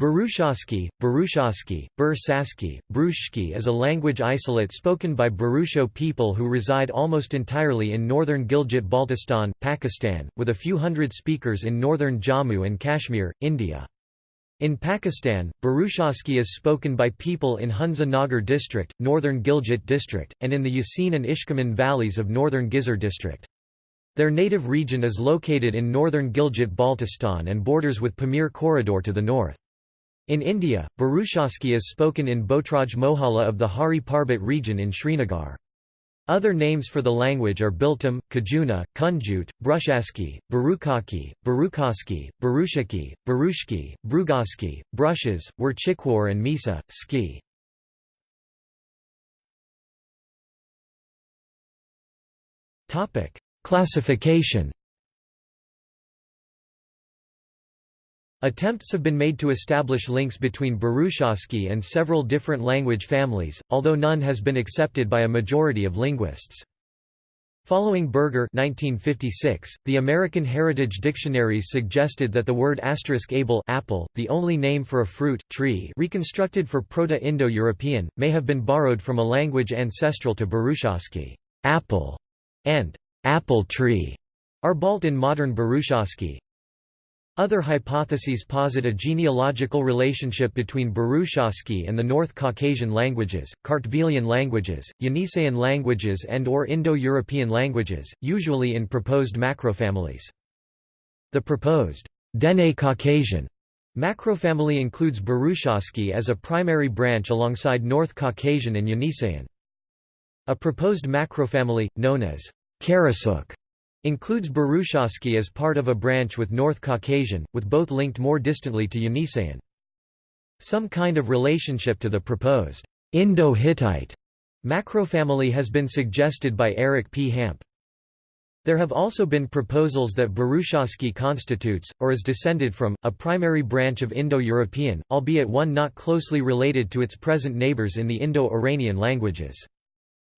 Burushaski, Burushaski, Bur-Saski, Brushki is a language isolate spoken by Burusho people who reside almost entirely in northern Gilgit-Baltistan, Pakistan, with a few hundred speakers in northern Jammu and Kashmir, India. In Pakistan, Burushaski is spoken by people in Hunza Nagar district, northern Gilgit district, and in the Yasin and Ishkaman valleys of northern Ghizer district. Their native region is located in northern Gilgit-Baltistan and borders with Pamir Corridor to the north. In India, Burushaski is spoken in Botraj Mohalla of the Hari Parbat region in Srinagar. Other names for the language are Biltam, Kajuna, Kunjut, Brushaski, Barukaki, Barukaski, Barushaki, Barushki, Brugaski, Brushes, Werchikwar and Misa, Ski. Classification Attempts have been made to establish links between Burushaski and several different language families, although none has been accepted by a majority of linguists. Following Berger 1956, the American Heritage Dictionaries suggested that the word asterisk able apple, the only name for a fruit, tree reconstructed for Proto-Indo-European, may have been borrowed from a language ancestral to Burushaski. Apple and apple tree are balt in modern Burushaski. Other hypotheses posit a genealogical relationship between Burushaski and the North Caucasian languages, Kartvelian languages, Yeniseian languages and or Indo-European languages, usually in proposed macrofamilies. The proposed Dene Caucasian macrofamily includes Burushaski as a primary branch alongside North Caucasian and Yeniseian. A proposed macrofamily, known as Karasuk, Includes Burushaski as part of a branch with North Caucasian, with both linked more distantly to Yeniseian. Some kind of relationship to the proposed Indo-Hittite macrofamily has been suggested by Eric P. Hamp. There have also been proposals that Burushaski constitutes, or is descended from, a primary branch of Indo-European, albeit one not closely related to its present neighbors in the Indo-Iranian languages.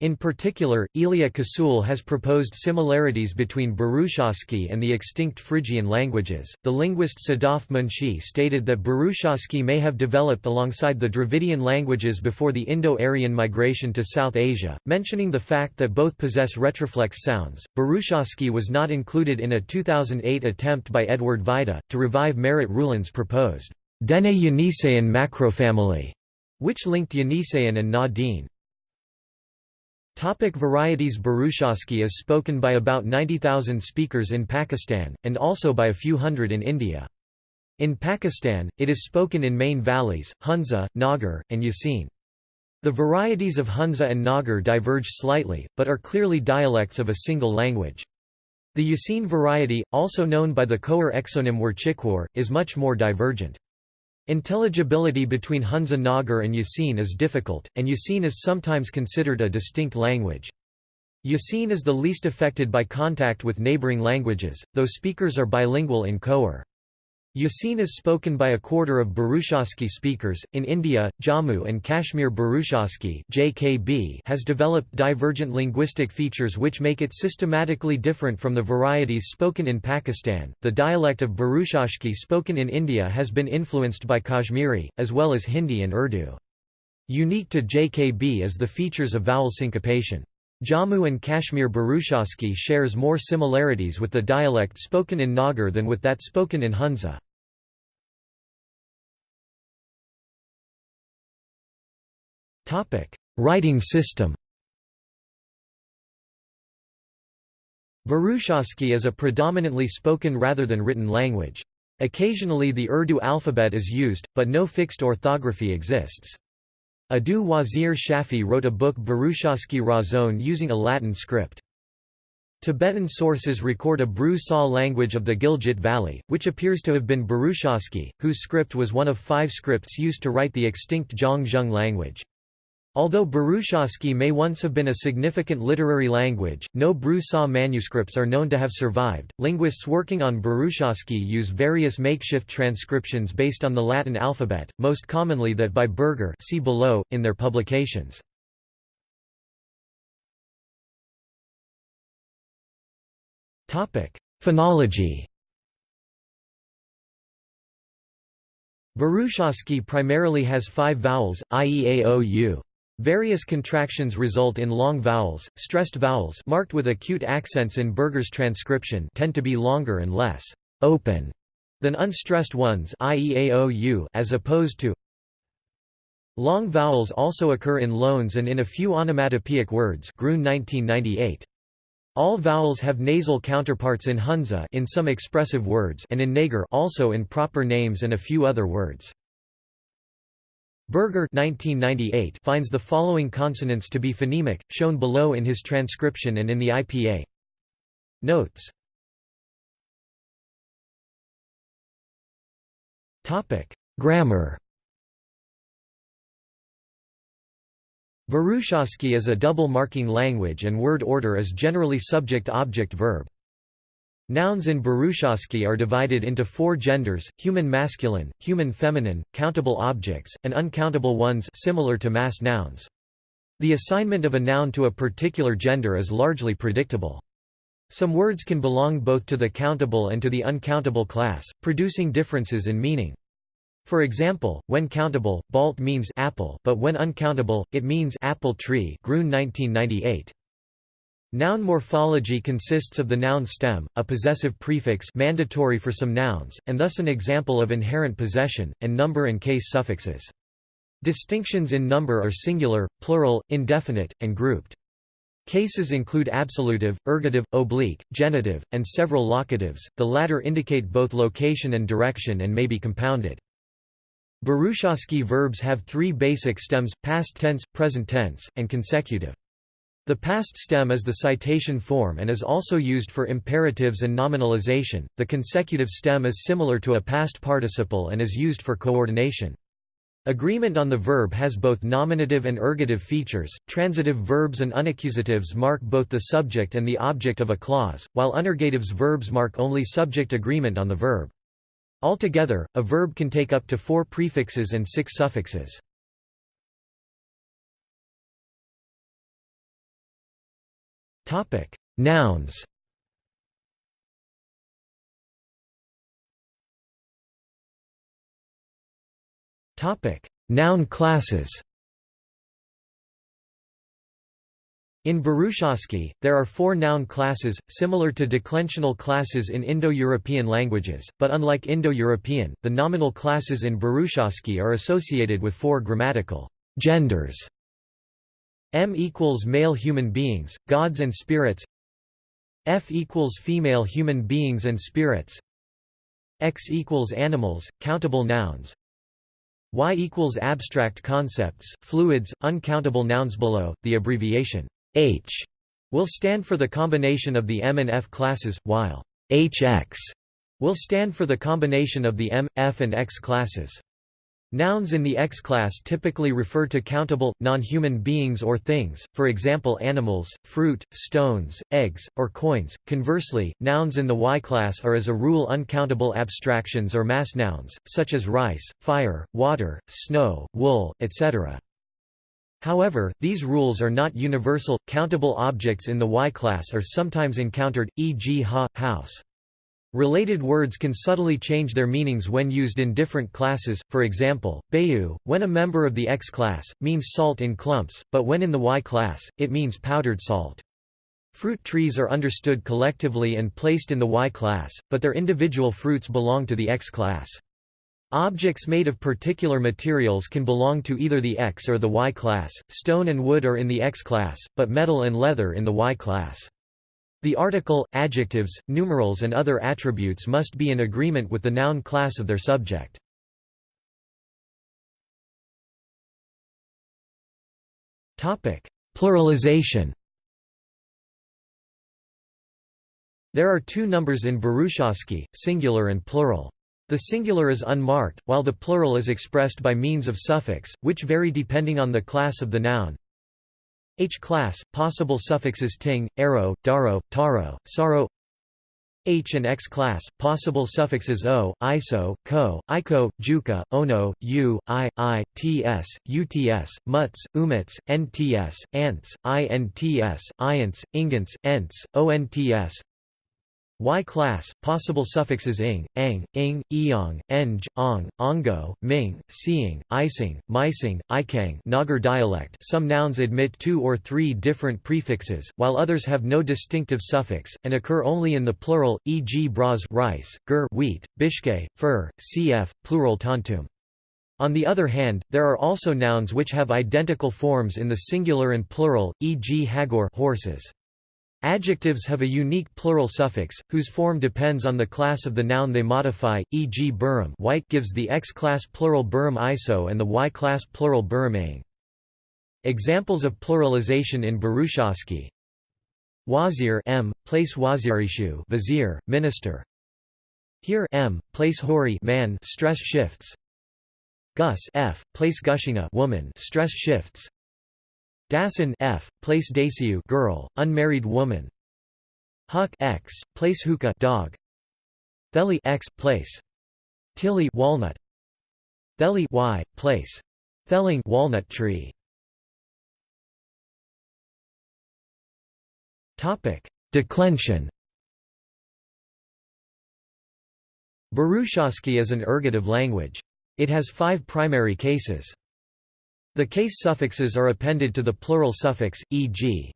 In particular, Ilija Čašule has proposed similarities between Burushaski and the extinct Phrygian languages. The linguist Sadaf Munshi stated that Burushaski may have developed alongside the Dravidian languages before the Indo-Aryan migration to South Asia, mentioning the fact that both possess retroflex sounds. Burushaski was not included in a 2008 attempt by Edward Vajda to revive Merritt Ruhlen's proposed Dene Yeniseian macrofamily, which linked Yeniseian and Na-Dene. Topic varieties Burushaski is spoken by about 90,000 speakers in Pakistan, and also by a few hundred in India. In Pakistan, it is spoken in main valleys, Hunza, Nagar, and Yasin. The varieties of Hunza and Nagar diverge slightly, but are clearly dialects of a single language. The Yasin variety, also known by the Khowar exonym Werchikwar, is much more divergent. Intelligibility between Hunza Nagar and Yasin is difficult, and Yasin is sometimes considered a distinct language. Yasin is the least affected by contact with neighboring languages, though speakers are bilingual in Khowar. Yasin is spoken by a quarter of Burushaski speakers. In India, Jammu and Kashmir Burushaski (JKB) has developed divergent linguistic features which make it systematically different from the varieties spoken in Pakistan. The dialect of Burushaski spoken in India has been influenced by Kashmiri, as well as Hindi and Urdu. Unique to JKB is the features of vowel syncopation. Jammu and Kashmir Burushaski shares more similarities with the dialect spoken in Nagar than with that spoken in Hunza. Writing system Burushaski is a predominantly spoken rather than written language. Occasionally the Urdu alphabet is used, but no fixed orthography exists. Adu Wazir Shafi wrote a book Burushaski Razon using a Latin script. Tibetan sources record a Bru-Sa language of the Gilgit Valley, which appears to have been Burushaski, whose script was one of five scripts used to write the extinct Zhang language. Although Burushaski may once have been a significant literary language, no Bru-Sa manuscripts are known to have survived. Linguists working on Burushaski use various makeshift transcriptions based on the Latin alphabet, most commonly that by Berger see below, in their publications. Phonology Burushaski primarily has five vowels, i.e. a, o, u. Various contractions result in long vowels. Stressed vowels marked with acute accents in Berger's transcription tend to be longer and less open than unstressed ones i.e. aou as opposed to Long vowels also occur in loans and in a few onomatopoeic words Grune 1998. All vowels have nasal counterparts in Hunza in some expressive words and in Nagar also in proper names and a few other words. Berger 1998 finds the following consonants to be phonemic, shown below in his transcription and in the IPA. Notes Grammar Burushaski is a double marking language and word order is generally subject-object-verb. Nouns in Burushaski are divided into four genders, human masculine, human feminine, countable objects, and uncountable ones similar to mass nouns. The assignment of a noun to a particular gender is largely predictable. Some words can belong both to the countable and to the uncountable class, producing differences in meaning. For example, when countable, balt means apple but when uncountable, it means apple tree Grune 1998. Noun morphology consists of the noun stem, a possessive prefix mandatory for some nouns, and thus an example of inherent possession, and number and case suffixes. Distinctions in number are singular, plural, indefinite, and grouped. Cases include absolutive, ergative, oblique, genitive, and several locatives, the latter indicate both location and direction and may be compounded. Burushaski verbs have three basic stems, past tense, present tense, and consecutive. The past stem is the citation form and is also used for imperatives and nominalization. The consecutive stem is similar to a past participle and is used for coordination. Agreement on the verb has both nominative and ergative features. Transitive verbs and unaccusatives mark both the subject and the object of a clause, while unergatives verbs mark only subject agreement on the verb. Altogether, a verb can take up to four prefixes and six suffixes. Nouns. Topic: Noun classes. In Burushaski, there are four noun classes, similar to declensional classes in Indo-European languages, but unlike Indo-European, the nominal classes in Burushaski are associated with four grammatical genders. M equals male human beings, gods and spirits. F equals female human beings and spirits. X equals animals, countable nouns. Y equals abstract concepts, fluids, uncountable nouns below, the abbreviation H will stand for the combination of the M and F classes, while HX will stand for the combination of the M, F and X classes. Nouns in the X class typically refer to countable, non-human beings or things, for example animals, fruit, stones, eggs, or coins. Conversely, nouns in the Y class are as a rule uncountable abstractions or mass nouns, such as rice, fire, water, snow, wool, etc. However, these rules are not universal. Countable objects in the Y-class are sometimes encountered, e.g. ha, house. Related words can subtly change their meanings when used in different classes, for example, bayu, when a member of the X class, means salt in clumps, but when in the Y class, it means powdered salt. Fruit trees are understood collectively and placed in the Y class, but their individual fruits belong to the X class. Objects made of particular materials can belong to either the X or the Y class, stone and wood are in the X class, but metal and leather in the Y class. The article, adjectives, numerals and other attributes must be in agreement with the noun class of their subject. Pluralization There are two numbers in Burushaski, singular and plural. The singular is unmarked, while the plural is expressed by means of suffix, which vary depending on the class of the noun. H class, possible suffixes ting, arrow, daro, taro, saro. H and X class, possible suffixes o, iso, ko, iko, juka, ono, u, i, i, ts, uts, muts, umits, nts, ants, ints, iants, ingants, ents, onts, Y class, possible suffixes ing, ang, ing, eong, eng, ong, ongo, ming, seeing, ising, mising, ikang Nagar dialect some nouns admit two or three different prefixes, while others have no distinctive suffix, and occur only in the plural, e.g. bras rice, gur wheat, bishke, fur, cf. plural tantum. On the other hand, there are also nouns which have identical forms in the singular and plural, e.g. hagor horses. Adjectives have a unique plural suffix, whose form depends on the class of the noun they modify, e.g. burum white gives the X-class plural burum iso and the Y-class plural burum Examples of pluralization in Burushaski Wazir m, place wazirishu vizier, minister. Here m, place hori man stress shifts. Gus f, place gushinga woman stress shifts Dasan f, place Dasiu girl, unmarried woman. Huck x, place hookah dog. Theli x, place. Tilly walnut. Theli y, place. Thelling walnut tree. Topic: Declension. Burushaski is an ergative language. It has five primary cases. The case suffixes are appended to the plural suffix, e.g.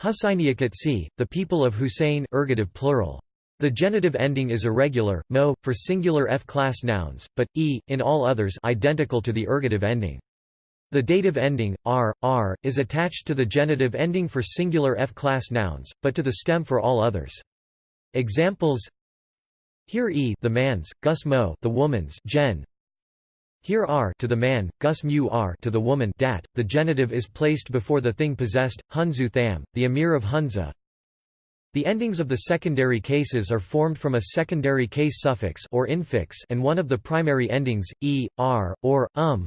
Husainiyakat the people of Hussein ergative plural. The genitive ending is irregular, mo, for singular F-class nouns, but, e, in all others identical to the ergative ending. The dative ending, r, r, is attached to the genitive ending for singular F-class nouns, but to the stem for all others. Examples Here e the man's, gus mo the woman's gen, here are to the man, gus mu r to the woman dat, the genitive is placed before the thing possessed, hunzu tham, the emir of Hunza. The endings of the secondary cases are formed from a secondary case suffix or infix and one of the primary endings, e, r, or, um.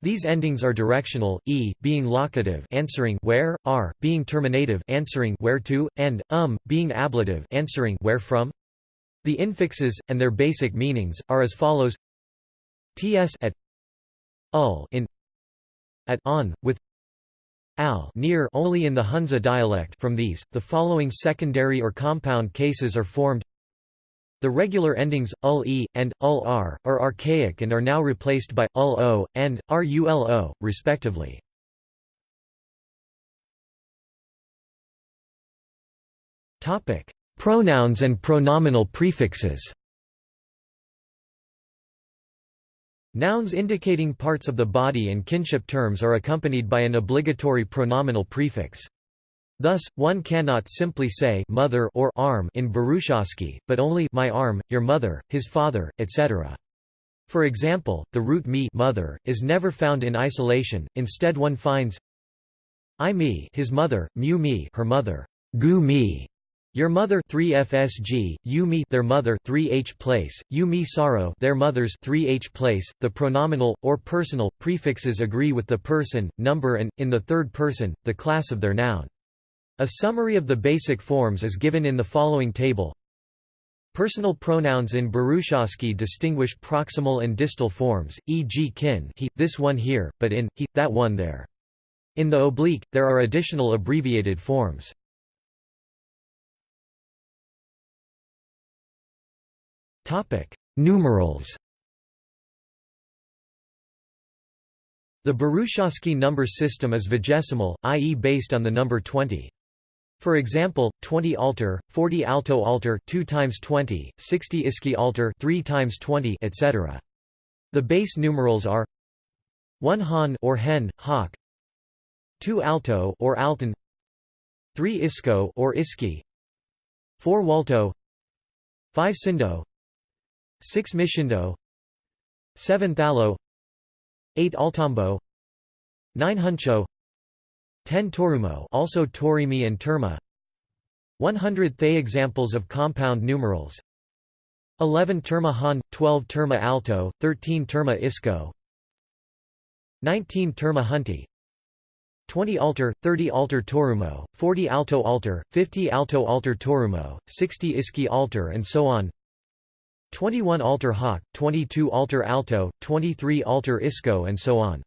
These endings are directional, e, being locative answering where, r, being terminative answering where to, and, um, being ablative answering where from. The infixes, and their basic meanings, are as follows ts at ul in at on with al near only in the Hunza dialect from these the following secondary or compound cases are formed. The regular endings ul e and ul r are archaic and are now replaced by ul o and rulo respectively. Topic. Pronouns and pronominal prefixes Nouns indicating parts of the body and kinship terms are accompanied by an obligatory pronominal prefix. Thus, one cannot simply say mother or arm in Burushaski, but only my arm, your mother, his father, etc. For example, the root me mother is never found in isolation. Instead, one finds I me his mother, mu me her mother, gu me your mother 3FSG, you me their mother 3H place, you me sorrow their mothers 3H place. The pronominal or personal prefixes agree with the person, number and in the third person, the class of their noun. A summary of the basic forms is given in the following table. Personal pronouns in Burushaski distinguish proximal and distal forms, e.g. kin he, this one here, but in, he, that one there. In the oblique, there are additional abbreviated forms. Topic: Numerals. The Burushaski number system is vigesimal, i.e. based on the number 20. For example, 20 alter, 40 alto alter 2 times 20, 60 iski alter 3 times 20, etc. The base numerals are 1 han or hen, hawk, 2 alto or alton, 3 isco or iski, 4 walto, 5 sindo, 6 Mishindo 7 Thalo 8 Altambo 9 Huncho 10 Torumo also Torimi and Terma 100 Thay examples of compound numerals 11 Terma Han 12 Terma Alto 13 Terma Isco 19 Terma Hunti 20 alter, 30 alter Torumo, 40 alto alter, 50 alto alter Torumo, 60 iski alter and so on 21 altar hawk, 22 altar alto, 23 altar isco and so on.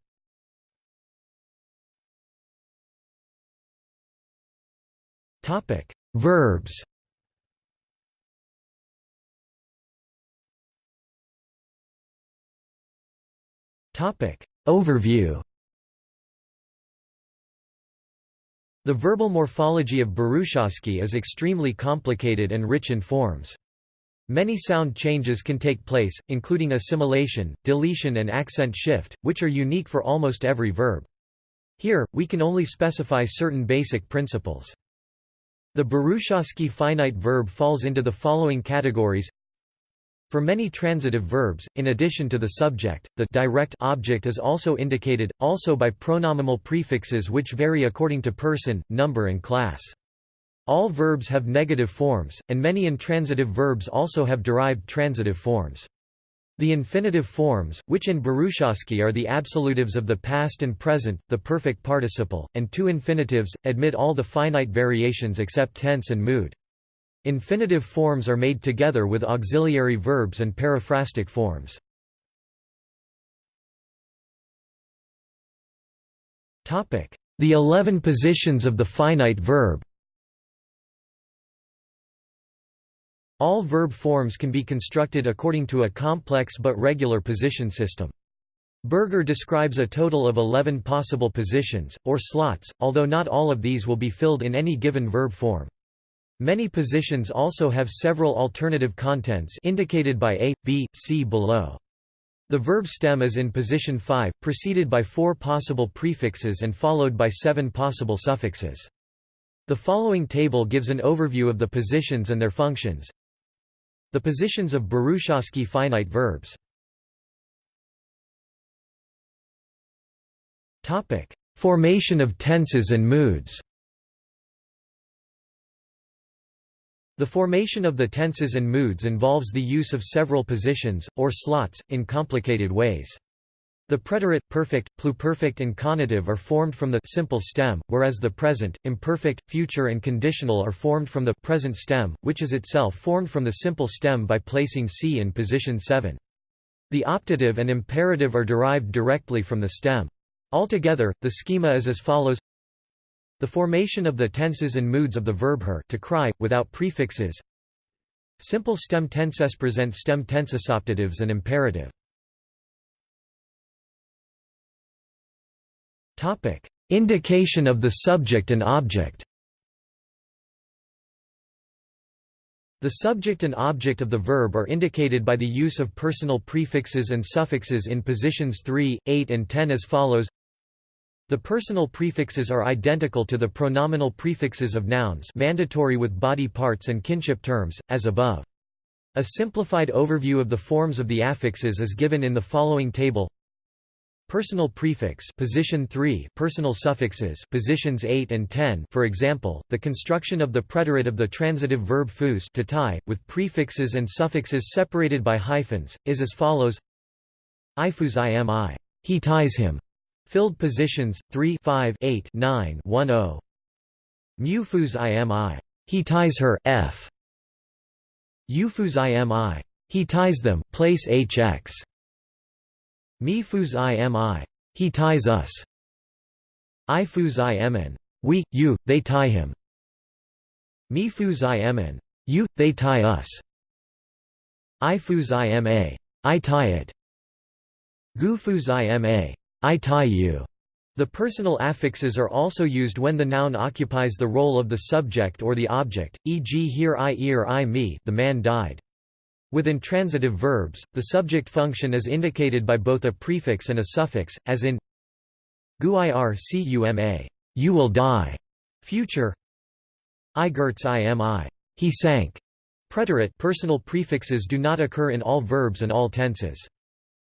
Topic: Verbs. Topic: Overview. The verbal morphology of Burushaski is extremely complicated and rich in forms. Many sound changes can take place, including assimilation, deletion and accent shift, which are unique for almost every verb. Here, we can only specify certain basic principles. The Burushaski finite verb falls into the following categories for many transitive verbs, in addition to the subject, the direct object is also indicated, also by pronominal prefixes which vary according to person, number and class. All verbs have negative forms, and many intransitive verbs also have derived transitive forms. The infinitive forms, which in Burushaski are the absolutives of the past and present, the perfect participle, and two infinitives, admit all the finite variations except tense and mood. Infinitive forms are made together with auxiliary verbs and periphrastic forms. The eleven positions of the finite verb All verb forms can be constructed according to a complex but regular position system. Berger describes a total of 11 possible positions, or slots, although not all of these will be filled in any given verb form. Many positions also have several alternative contents indicated by A, B, C below. The verb stem is in position 5, preceded by four possible prefixes and followed by seven possible suffixes. The following table gives an overview of the positions and their functions. The positions of Burushaski finite verbs. Topic: Formation of tenses and moods The formation of the tenses and moods involves the use of several positions, or slots, in complicated ways. The preterite, perfect, pluperfect and conative are formed from the simple stem, whereas the present, imperfect, future and conditional are formed from the present stem, which is itself formed from the simple stem by placing c in position 7. The optative and imperative are derived directly from the stem. Altogether, the schema is as follows the formation of the tenses and moods of the verb her to cry, without prefixes Simple stem tenses present stem tenses optatives and imperative. Indication of the subject and object The subject and object of the verb are indicated by the use of personal prefixes and suffixes in positions 3, 8 and 10 as follows the personal prefixes are identical to the pronominal prefixes of nouns mandatory with body parts and kinship terms, as above. A simplified overview of the forms of the affixes is given in the following table. Personal prefix position 3 personal suffixes positions 8 and 10 for example the construction of the preterite of the transitive verb fus to tie with prefixes and suffixes separated by hyphens is as follows i ifus imi he ties him Filled positions 3 5 8 9 1 0 Mufus imi. He ties her f. Ufus imi. He ties them place hx. Mifus imi. He ties us. Ifus imn. We, you, they tie him. Mifus imn. You, they tie us. Ifus ima. I tie it. Gufus ima. I tie you. The personal affixes are also used when the noun occupies the role of the subject or the object, e.g. here I ear I me the man died. With intransitive verbs, the subject function is indicated by both a prefix and a suffix, as in guircuma, you will die, future igerts imi, he sank. Preterite personal prefixes do not occur in all verbs and all tenses.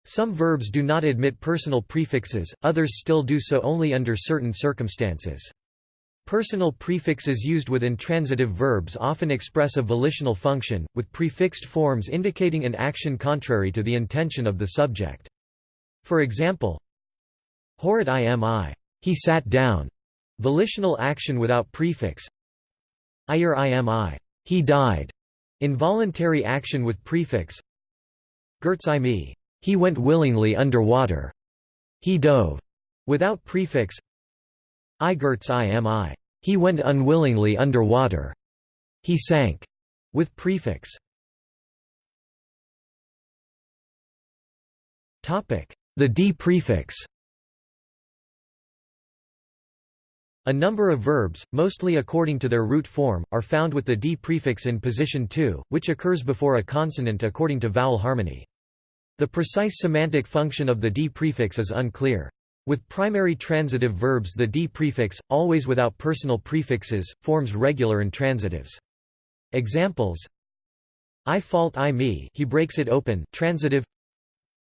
Some verbs do not admit personal prefixes, others still do so only under certain circumstances. Personal prefixes used with intransitive verbs often express a volitional function, with prefixed forms indicating an action contrary to the intention of the subject. For example, Horit imi, he sat down, volitional action without prefix. Ire imi, he died, involuntary action with prefix. Gertz imi, he went willingly under water. He dove. Without prefix. Igerts imi. He went unwillingly under water. He sank. With prefix. The d prefix. A number of verbs, mostly according to their root form, are found with the d prefix in position 2, which occurs before a consonant according to vowel harmony. The precise semantic function of the d prefix is unclear. With primary transitive verbs the d prefix, always without personal prefixes, forms regular intransitives. Examples I fault I me he breaks it open transitive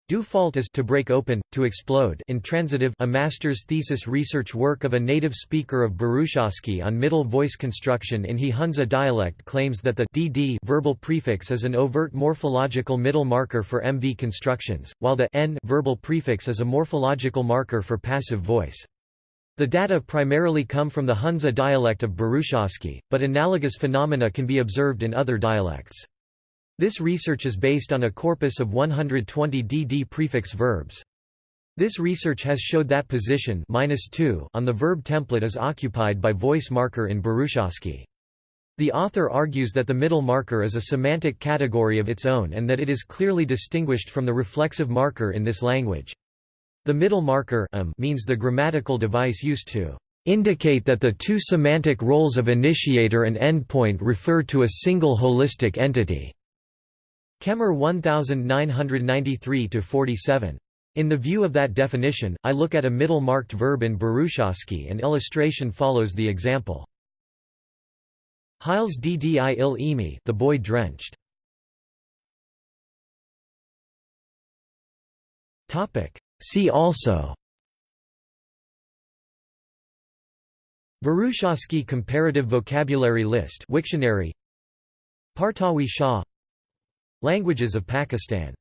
Do fault is to break open, to explode intransitive a master's thesis research work of a native speaker of Burushaski on middle voice construction in He Hunza dialect claims that the dd verbal prefix is an overt morphological middle marker for MV constructions, while the n verbal prefix is a morphological marker for passive voice. The data primarily come from the Hunza dialect of Burushaski, but analogous phenomena can be observed in other dialects. This research is based on a corpus of 120 dd prefix verbs. This research has showed that position -2 on the verb template is occupied by voice marker in Burushaski. The author argues that the middle marker is a semantic category of its own and that it is clearly distinguished from the reflexive marker in this language. The middle marker means the grammatical device used to indicate that the two semantic roles of initiator and endpoint refer to a single holistic entity. Kemmer 1993-47. In the view of that definition, I look at a middle-marked verb in Burushaski and illustration follows the example. Hiles ddi il emi the boy drenched. See also Burushaski Comparative Vocabulary List Wiktionary Partawi Shah Languages of Pakistan